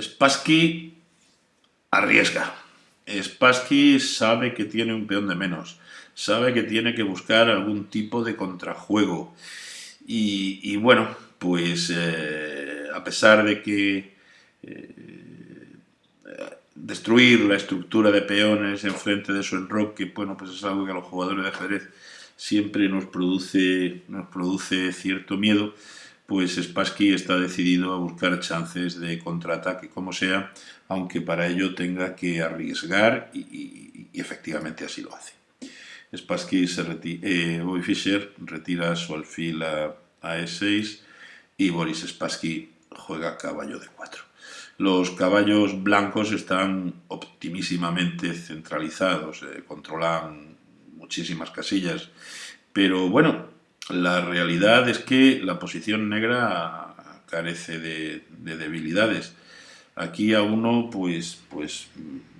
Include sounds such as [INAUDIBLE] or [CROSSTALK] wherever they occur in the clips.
Spassky arriesga. Spassky sabe que tiene un peón de menos, sabe que tiene que buscar algún tipo de contrajuego. Y, bueno, pues eh, a pesar de que eh, destruir la estructura de peones en frente de su enroque, bueno, pues es algo que a los jugadores de ajedrez siempre nos produce, nos produce cierto miedo, pues Spassky está decidido a buscar chances de contraataque como sea, aunque para ello tenga que arriesgar y, efectivamente así lo hace. Spassky se retira, eh, Bobby Fischer retira su alfil a, E6 y Boris Spassky juega caballo de 4. Los caballos blancos están optimísimamente centralizados, eh, controlan muchísimas casillas, pero bueno, la realidad es que la posición negra carece de, debilidades. Aquí a uno, pues, pues,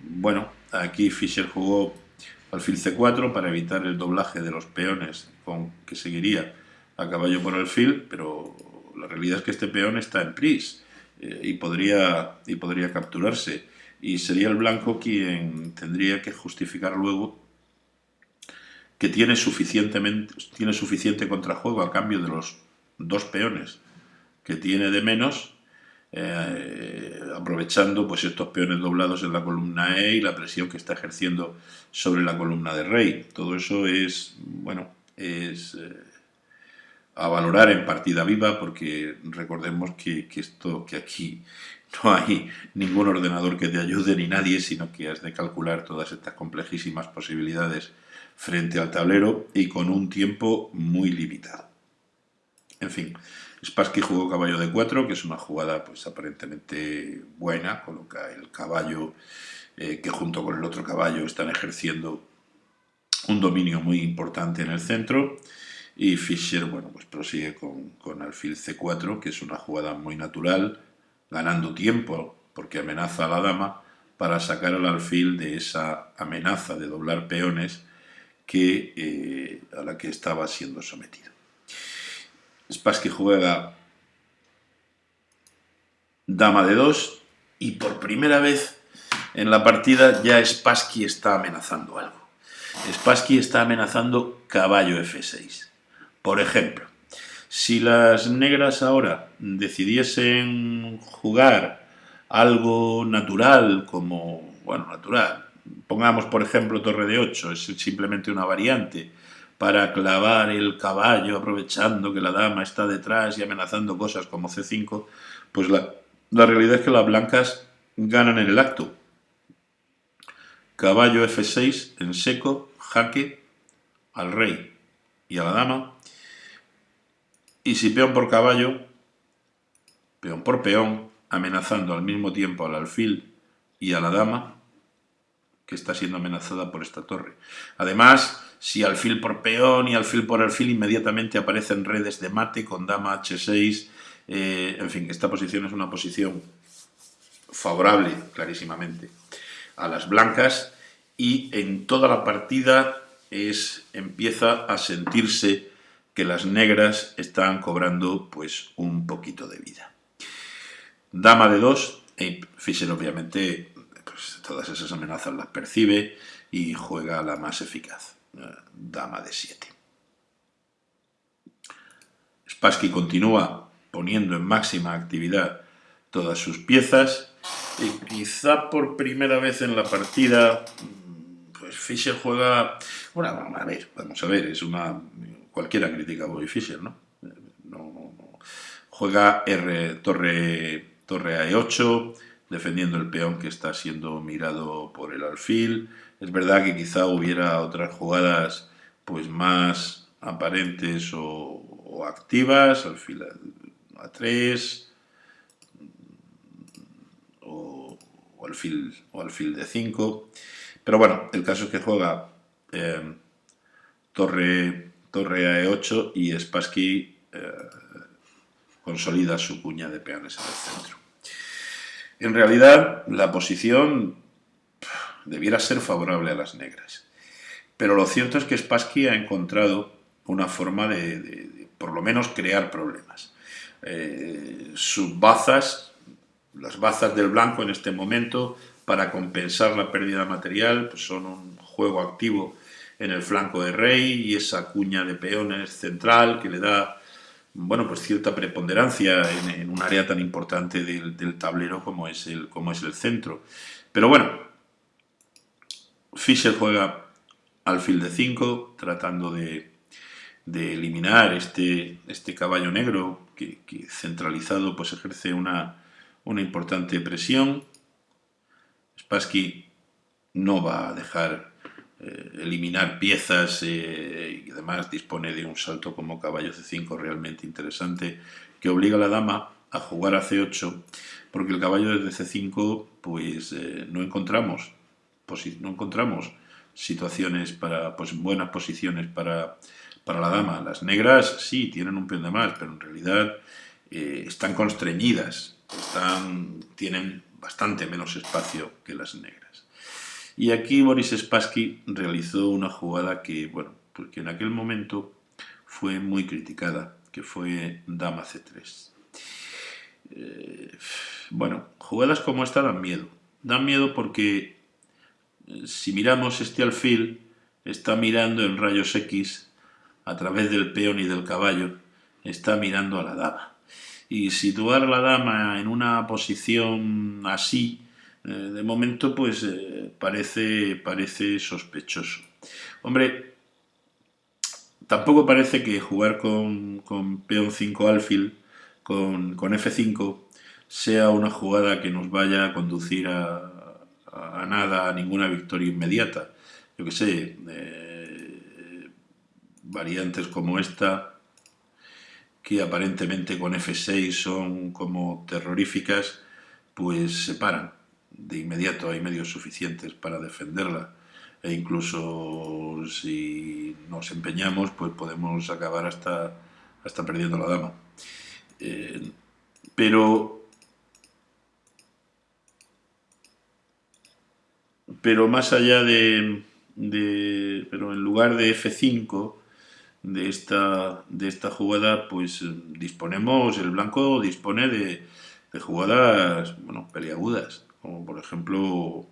bueno, aquí Fischer jugó alfil c4 para evitar el doblaje de los peones con que seguiría a caballo por alfil, pero la realidad es que este peón está en pris eh, y, podría, y podría capturarse. Y sería el blanco quien tendría que justificar luego que tiene, suficientemente, tiene suficiente contrajuego a cambio de los dos peones que tiene de menos, eh, aprovechando pues estos peones doblados en la columna E y la presión que está ejerciendo sobre la columna de rey. Todo eso es, bueno, es eh, a valorar en partida viva porque recordemos que, que, esto, que aquí no hay ningún ordenador que te ayude ni nadie, sino que has de calcular todas estas complejísimas posibilidades frente al tablero y con un tiempo muy limitado. En fin, Spassky jugó caballo de 4, que es una jugada pues aparentemente buena, coloca el caballo eh, que junto con el otro caballo están ejerciendo un dominio muy importante en el centro y Fischer bueno, pues prosigue con, con alfil c4, que es una jugada muy natural, ganando tiempo porque amenaza a la dama para sacar al alfil de esa amenaza de doblar peones que, eh, a la que estaba siendo sometido. Spassky juega dama de 2 y por primera vez en la partida ya Spassky está amenazando algo. Spassky está amenazando caballo f6. Por ejemplo, si las negras ahora decidiesen jugar algo natural como, bueno, natural, Pongamos, por ejemplo, torre de 8, es simplemente una variante para clavar el caballo aprovechando que la dama está detrás y amenazando cosas como C5, pues la, la realidad es que las blancas ganan en el acto. Caballo F6 en seco, jaque al rey y a la dama. Y si peón por caballo, peón por peón, amenazando al mismo tiempo al alfil y a la dama, que está siendo amenazada por esta torre. Además, si alfil por peón y alfil por alfil inmediatamente aparecen redes de mate con dama h6, eh, en fin, esta posición es una posición favorable, clarísimamente, a las blancas y en toda la partida es, empieza a sentirse que las negras están cobrando pues un poquito de vida. Dama de 2, Fischer obviamente todas esas amenazas las percibe y juega la más eficaz, eh, dama de 7. Spassky continúa poniendo en máxima actividad todas sus piezas y quizá por primera vez en la partida pues Fischer juega bueno, a ver, vamos a ver, es una cualquiera critica a Bobby Fischer, ¿no? Juega R torre torre a E8 defendiendo el peón que está siendo mirado por el alfil. Es verdad que quizá hubiera otras jugadas pues más aparentes o, activas, alfil a 3 o, alfil, o alfil de 5. Pero bueno, el caso es que juega eh, torre, torre a E8 y Spassky eh, consolida su cuña de peones en el centro. En realidad, la posición debiera ser favorable a las negras. Pero lo cierto es que Spassky ha encontrado una forma de, por lo menos, crear problemas. Eh, sus bazas, las bazas del blanco en este momento, para compensar la pérdida material, pues son un juego activo en el flanco de rey y esa cuña de peones central que le da bueno, pues cierta preponderancia en, un área tan importante del, tablero como es, el, como es el centro. Pero bueno, Fischer juega alfil de 5, tratando de, eliminar este, este caballo negro que, centralizado pues ejerce una, una importante presión. Spassky no va a dejar eh, eliminar piezas eh, y además dispone de un salto como caballo C5 realmente interesante que obliga a la dama a jugar a C8 porque el caballo desde C5 pues eh, no encontramos no encontramos situaciones para pues buenas posiciones para, para la dama. Las negras sí tienen un peón de más pero en realidad están constreñidas están, tienen bastante menos espacio que las negras y aquí Boris Spassky realizó una jugada que, bueno, porque en aquel momento fue muy criticada, que fue Dama C3. Eh, bueno, jugadas como esta dan miedo. Dan miedo porque eh, si miramos este alfil, está mirando en rayos X a través del peón y del caballo, está mirando a la dama. Y situar la dama en una posición así, eh, de momento, pues eh, parece, parece sospechoso. Hombre, tampoco parece que jugar con, con peón 5 alfil, con, con, F5, sea una jugada que nos vaya a conducir a, nada, a ninguna victoria inmediata. Yo que sé, eh, variantes como esta, que aparentemente con F6 son como terroríficas, pues se paran de inmediato hay medios suficientes para defenderla e incluso si nos empeñamos pues podemos acabar hasta, hasta perdiendo la dama. Eh, pero, pero más allá de, pero en lugar de F5 de esta, de esta jugada pues disponemos, el blanco dispone de, de jugadas bueno, peliagudas como por ejemplo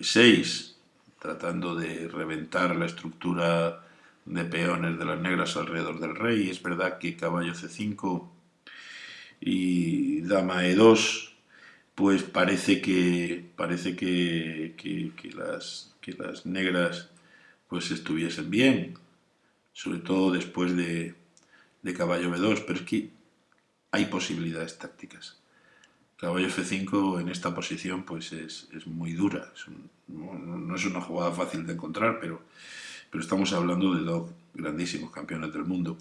6, tratando de reventar la estructura de peones de las negras alrededor del rey. Es verdad que caballo C5 y dama E2, pues parece que, parece que, que, las, que las negras pues estuviesen bien, sobre todo después de, de caballo B2, pero es que hay posibilidades tácticas. Caballo F5 en esta posición pues es, muy dura, no, es una jugada fácil de encontrar, pero, pero estamos hablando de dos grandísimos campeones del mundo.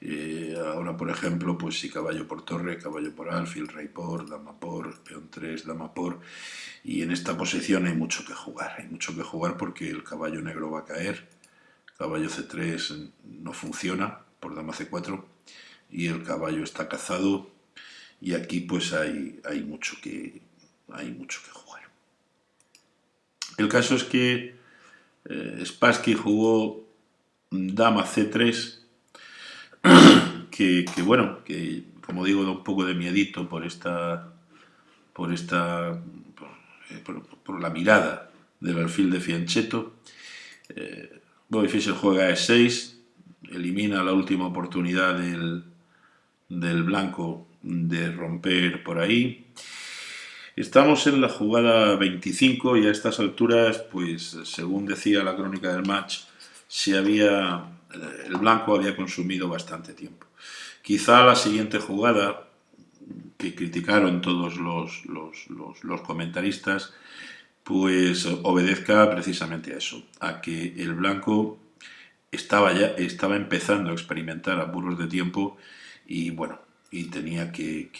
Eh, ahora, por ejemplo, pues si caballo por torre, caballo por alfil, rey por, dama por, peón 3, dama por, y en esta posición hay mucho que jugar, hay mucho que jugar porque el caballo negro va a caer, caballo C3 no funciona por dama C4, y el caballo está cazado, y aquí pues hay, hay, mucho, que, hay mucho que jugar. El caso es que eh, Spassky jugó dama C3, [COUGHS] que, bueno, que como digo da un poco de miedito por esta, por esta, por, la mirada del alfil de Fianchetto. Eh, Bobby Fischer juega E6, elimina la última oportunidad del, del blanco de romper por ahí. Estamos en la jugada 25 y a estas alturas, pues según decía la crónica del match, se había, el blanco había consumido bastante tiempo. Quizá la siguiente jugada, que criticaron todos los, los, comentaristas, pues obedezca precisamente a eso, a que el blanco estaba ya estaba empezando a experimentar apuros de tiempo y bueno, y tenía que,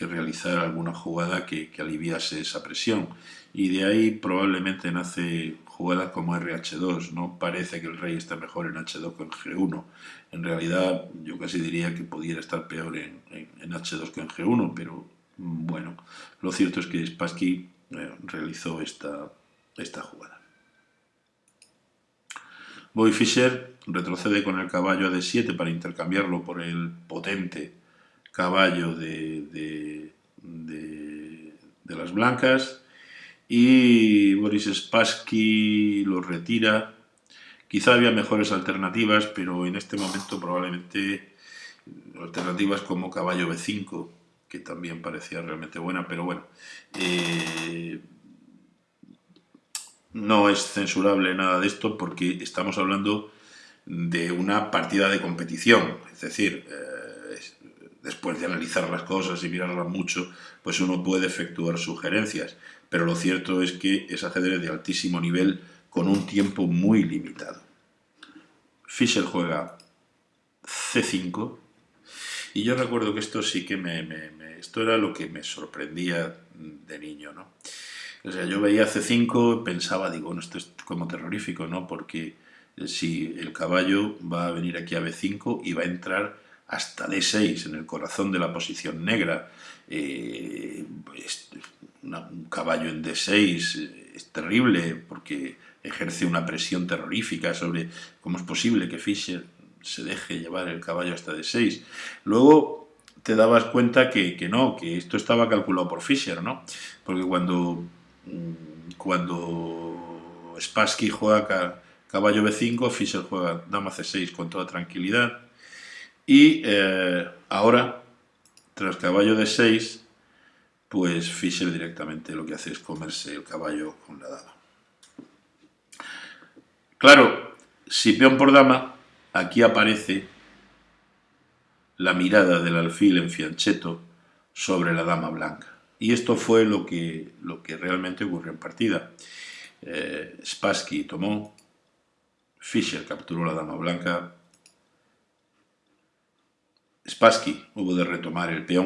realizar alguna jugada que, aliviase esa presión. Y de ahí probablemente nace jugadas como RH2. No parece que el rey esté mejor en H2 que en G1. En realidad yo casi diría que pudiera estar peor en, H2 que en G1, pero bueno, lo cierto es que Spassky eh, realizó esta, esta jugada. Boy Fischer retrocede con el caballo a D7 para intercambiarlo por el potente caballo de, de, las blancas y Boris Spassky lo retira. Quizá había mejores alternativas, pero en este momento probablemente alternativas como caballo B5, que también parecía realmente buena, pero bueno, eh, no es censurable nada de esto porque estamos hablando de una partida de competición, es decir, eh, después de analizar las cosas y mirarlas mucho, pues uno puede efectuar sugerencias, pero lo cierto es que es ajedrez de altísimo nivel con un tiempo muy limitado. Fischer juega C5, y yo recuerdo que esto sí que me, esto era lo que me sorprendía de niño, ¿no? O sea, yo veía C5, pensaba, digo, bueno, esto es como terrorífico, ¿no? Porque si el caballo va a venir aquí a B5 y va a entrar hasta D6, en el corazón de la posición negra. Eh, un caballo en D6 es terrible porque ejerce una presión terrorífica sobre cómo es posible que Fischer se deje llevar el caballo hasta D6. Luego te dabas cuenta que, que no, que esto estaba calculado por Fischer, ¿no? Porque cuando, mm, cuando Spassky juega caballo B5, Fischer juega dama C6 con toda tranquilidad. Y eh, ahora, tras caballo D6, pues Fischer directamente lo que hace es comerse el caballo con la dama. Claro, si peón por dama, aquí aparece la mirada del alfil en fiancheto sobre la dama blanca. Y esto fue lo que, lo que realmente ocurrió en partida. Eh, Spassky tomó, Fischer capturó la dama blanca, Spassky hubo de retomar el peón